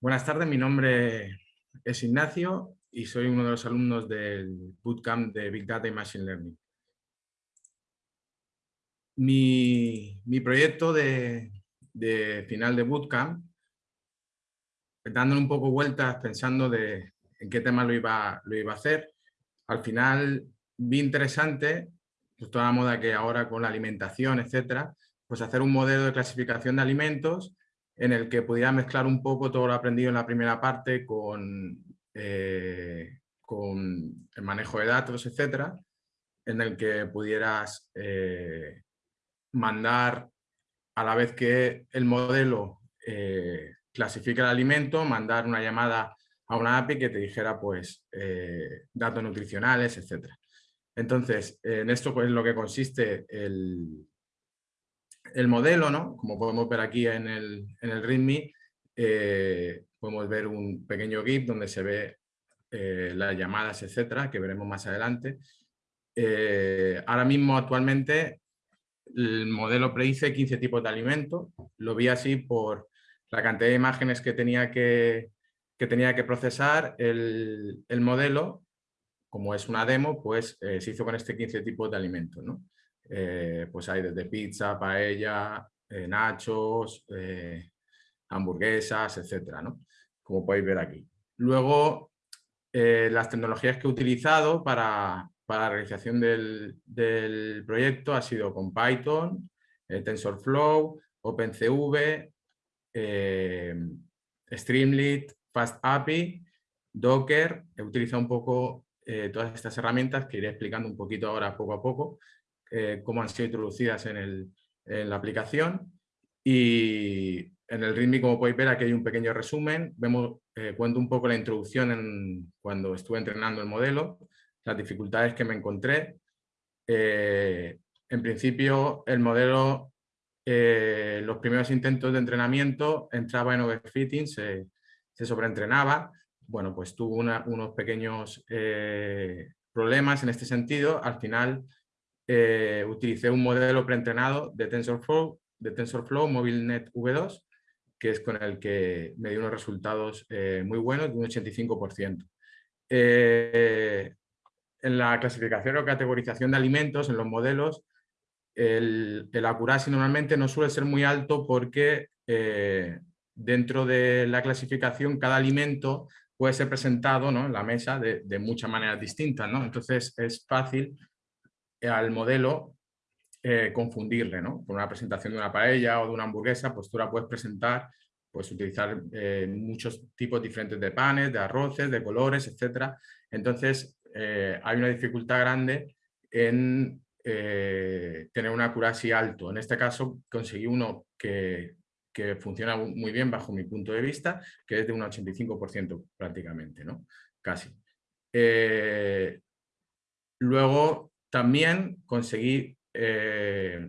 Buenas tardes, mi nombre es Ignacio y soy uno de los alumnos del Bootcamp de Big Data y Machine Learning. Mi, proyecto de, final de Bootcamp, dándole un poco vueltas pensando en qué tema lo iba, lo iba a hacer, al final vi interesante, pues toda la moda que ahora con la alimentación, etcétera, pues hacer un modelo de clasificación de alimentos en el que pudiera mezclar un poco todo lo aprendido en la primera parte con, eh, con el manejo de datos, etcétera, en el que pudieras eh, mandar a la vez que el modelo eh, clasifica el alimento, mandar una llamada a una API que te dijera pues datos nutricionales, etcétera. Entonces, en esto pues, es lo que consiste el, el modelo, ¿no? como podemos ver aquí en el, en el README, eh, podemos ver un pequeño GIF donde se ve eh, las llamadas, etcétera, que veremos más adelante. Eh, ahora mismo, actualmente, el modelo predice 15 tipos de alimentos. Lo vi así por la cantidad de imágenes que tenía que, que tenía que procesar el, el, modelo. Como es una demo, pues se hizo con este 15 tipos de alimentos. ¿no? Eh, pues hay desde pizza, paella, eh, nachos, eh, hamburguesas, etcétera, ¿no? Como podéis ver aquí. Luego, las tecnologías que he utilizado para, la realización del, proyecto ha sido con Python, TensorFlow, OpenCV, Streamlit, FastAPI, Docker. He utilizado un poco todas estas herramientas que iré explicando un poquito ahora poco a poco eh, cómo han sido introducidas en, la aplicación. Y en el README, como podéis ver, aquí hay un pequeño resumen. Vemos, eh, cuento un poco la introducción en, cuando estuve entrenando el modelo, las dificultades que me encontré. Eh, en principio, el modelo, los primeros intentos de entrenamiento, entraba en overfitting, se, se sobreentrenaba. Bueno, pues tuvo unos pequeños problemas en este sentido. Al final, eh, utilicé un modelo preentrenado de TensorFlow, de TensorFlow MobileNet V2, que es con el que me dio unos resultados eh, muy buenos, de un 85%. Eh, en la clasificación o categorización de alimentos, en los modelos, el, el accuracy normalmente no suele ser muy alto porque dentro de la clasificación cada alimento puede ser presentado ¿no? en la mesa de, de muchas maneras distintas. ¿no? Entonces es fácil al modelo eh, confundirle, ¿no? Con una presentación de una paella o de una hamburguesa, pues tú la puedes presentar, puedes utilizar eh, muchos tipos diferentes de panes, de arroces, de colores, etc. Entonces, eh, hay una dificultad grande en tener una accuracy alto. En este caso, conseguí uno que, que, funciona muy bien bajo mi punto de vista, que es de un 85% prácticamente, ¿no? Casi. luego, también conseguí eh,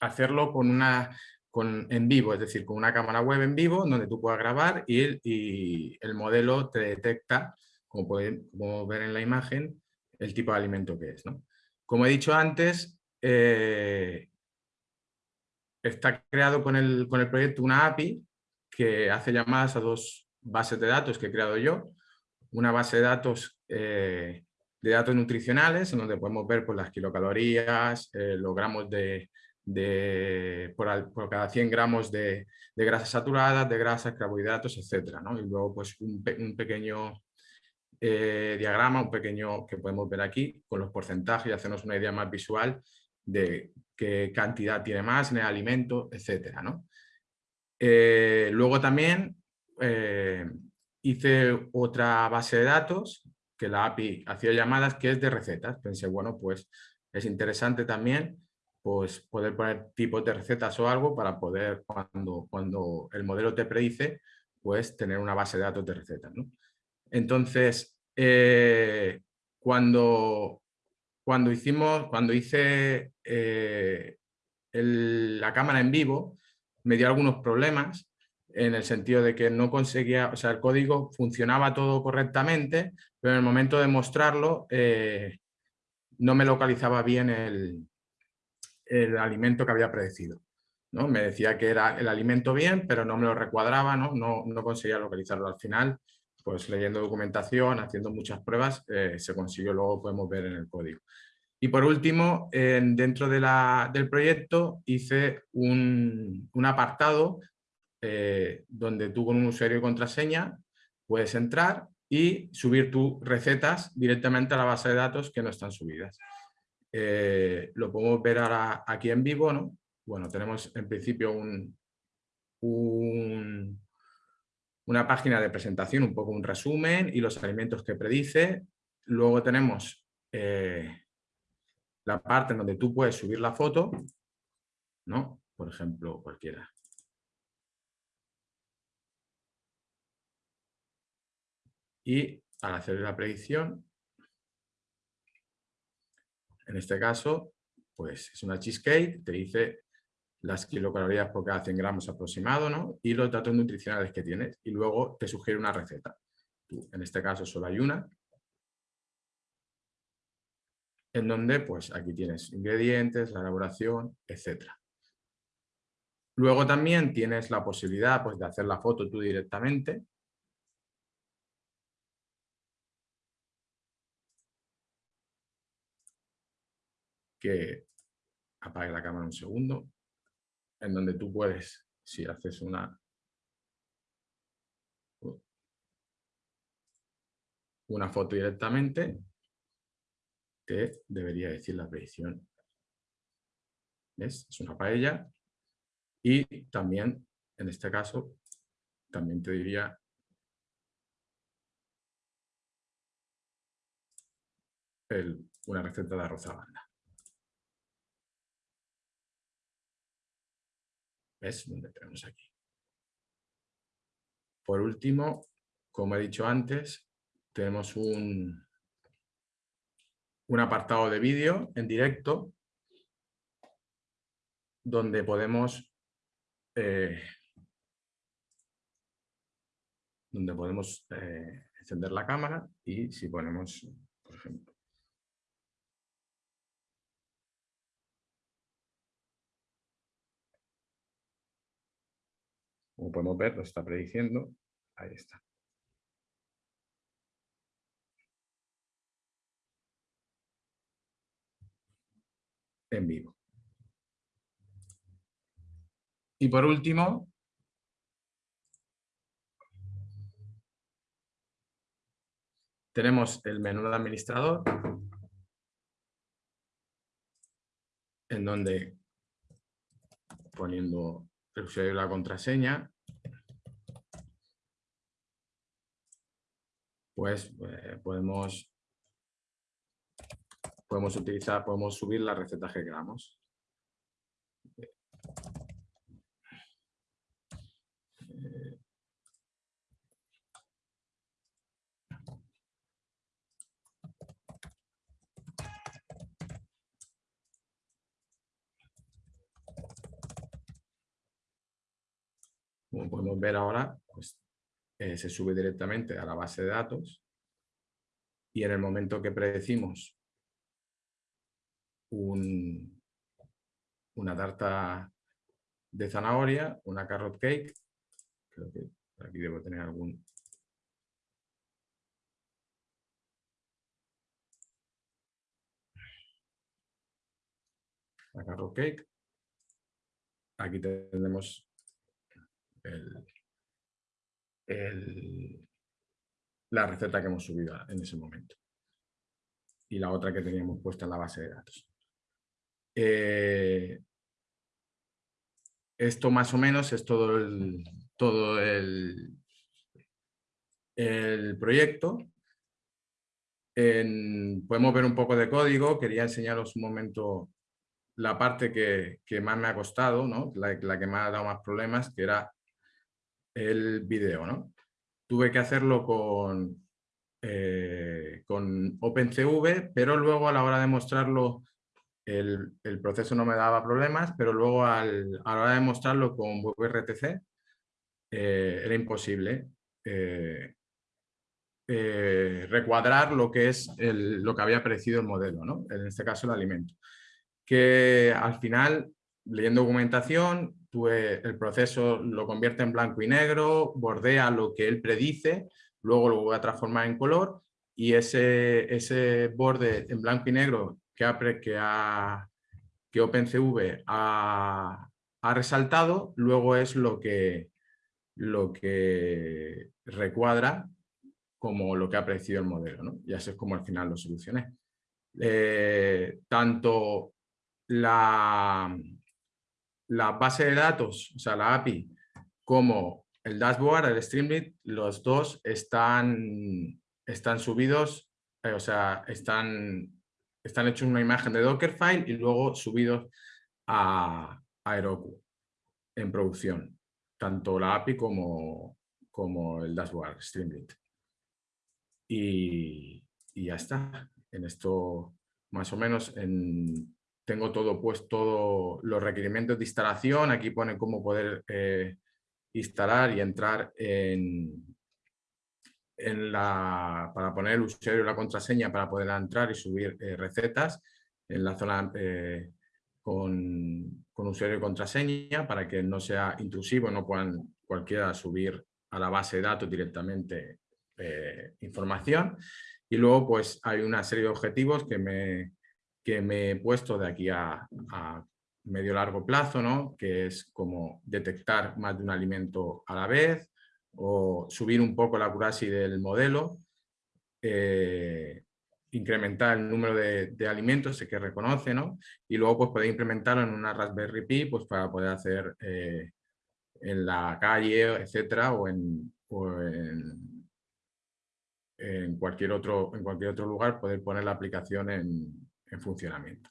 hacerlo con una, con, en vivo, es decir, con una cámara web en vivo donde tú puedas grabar y el, y el modelo te detecta, como pueden ver en la imagen, el tipo de alimento que es. ¿no? Como he dicho antes, eh, está creado con el, con el proyecto una API que hace llamadas a dos bases de datos que he creado yo. Una base de datos eh, de datos nutricionales, en donde podemos ver pues, las kilocalorías, eh, los gramos de, por, cada 100 gramos de, grasas saturadas, de grasas, carbohidratos, etc. Y luego pues, un, pequeño eh, diagrama, un pequeño que podemos ver aquí, con los porcentajes y hacernos una idea más visual de qué cantidad tiene más en el alimento, etc. Eh, luego también hice otra base de datos que la API hacía llamadas que es de recetas. Pensé, bueno, pues es interesante también pues, poder poner tipos de recetas o algo para poder, cuando, cuando el modelo te predice, pues tener una base de datos de recetas. Entonces, eh, cuando, cuando, hicimos, cuando hice eh, la cámara en vivo, me dio algunos problemas en el sentido de que no conseguía, o sea, el código funcionaba todo correctamente, pero en el momento de mostrarlo eh, no me localizaba bien el, el, alimento que había predecido. ¿no? Me decía que era el alimento bien, pero no me lo recuadraba, no, no, conseguía localizarlo al final. Pues leyendo documentación, haciendo muchas pruebas, eh, se consiguió, luego podemos ver en el código. Y por último, dentro de la, del proyecto hice un, un apartado eh, donde tú con un usuario y contraseña puedes entrar y subir tus recetas directamente a la base de datos que no están subidas. Eh, lo podemos ver ahora aquí en vivo, ¿no? Bueno, tenemos en principio un, una página de presentación, un poco un resumen y los alimentos que predice. Luego tenemos eh, la parte en donde tú puedes subir la foto, ¿no? Por ejemplo, cualquiera. Y al hacer la predicción, en este caso, pues es una cheesecake, te dice las kilocalorías por cada 100 gramos aproximado, ¿no? Y los datos nutricionales que tienes. Y luego te sugiere una receta. en este caso solo hay una. En donde, pues aquí tienes ingredientes, la elaboración, etc. Luego también tienes la posibilidad pues, de hacer la foto tú directamente. Que apague la cámara un segundo en donde tú puedes, si haces una, una foto directamente, te debería decir la predicción. ¿Ves? Es una paella. Y también, en este caso, también te diría una receta de arroz a banda. ¿Ves? Donde tenemos aquí. Por último, como he dicho antes, tenemos un, un apartado de vídeo en directo donde podemos eh, donde podemos eh, encender la cámara y si ponemos, por ejemplo, Como podemos ver, lo está prediciendo. Ahí está. En vivo. Y por último, tenemos el menú de administrador, en donde poniendo el usuario y la contraseña, pues eh, podemos, podemos utilizar, podemos subir la receta que queramos. Como podemos ver ahora, pues eh, se sube directamente a la base de datos y en el momento que predecimos una tarta de zanahoria, una carrot cake, creo que aquí debo tener algún... La carrot cake. Aquí tenemos la receta que hemos subido en ese momento. Y la otra que teníamos puesta en la base de datos. Eh, esto más o menos es todo el, todo el, el proyecto. podemos ver un poco de código. Quería enseñaros un momento la parte que, más me ha costado, ¿no? la, que me ha dado más problemas, que era el video, ¿no? Tuve que hacerlo con, eh, con OpenCV, pero luego a la hora de mostrarlo el, proceso no me daba problemas, pero luego al, a la hora de mostrarlo con WebRTC eh, era imposible eh, recuadrar lo que es lo que había aparecido el modelo, ¿no? en este caso el alimento. Que al final, leyendo documentación, el proceso lo convierte en blanco y negro, bordea lo que él predice, luego lo voy a transformar en color y ese, ese borde en blanco y negro que, ha, que, ha, que OpenCV ha, resaltado, luego es lo que, lo que recuadra como lo que ha apreciado el modelo. ¿no? Y es como al final lo solucioné. Eh, tanto la, la base de datos, o sea, la API, como el dashboard, el Streamlit, los dos están, están subidos, eh, o sea, están, están hechos una imagen de Dockerfile y luego subidos a, a Heroku en producción, tanto la API como, como el dashboard Streamlit. Y, y ya está. En esto, más o menos, en, tengo todo puesto, los requerimientos de instalación, aquí pone cómo poder eh, instalar y entrar en, en la, para poner el usuario y la contraseña para poder entrar y subir eh, recetas en la zona eh, con, con, usuario y contraseña para que no sea intrusivo, no puedan cualquiera subir a la base de datos directamente información. Y luego pues hay una serie de objetivos que me, que me he puesto de aquí a, medio largo plazo, ¿no? que es como detectar más de un alimento a la vez o subir un poco la accuracy del modelo, eh, incrementar el número de, alimentos que reconoce ¿no? y luego pues, poder implementarlo en una Raspberry Pi pues, para poder hacer eh, en la calle, etcétera, o en, cualquier otro, en cualquier otro lugar poder poner la aplicación en, en funcionamiento.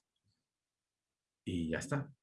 Y ya está.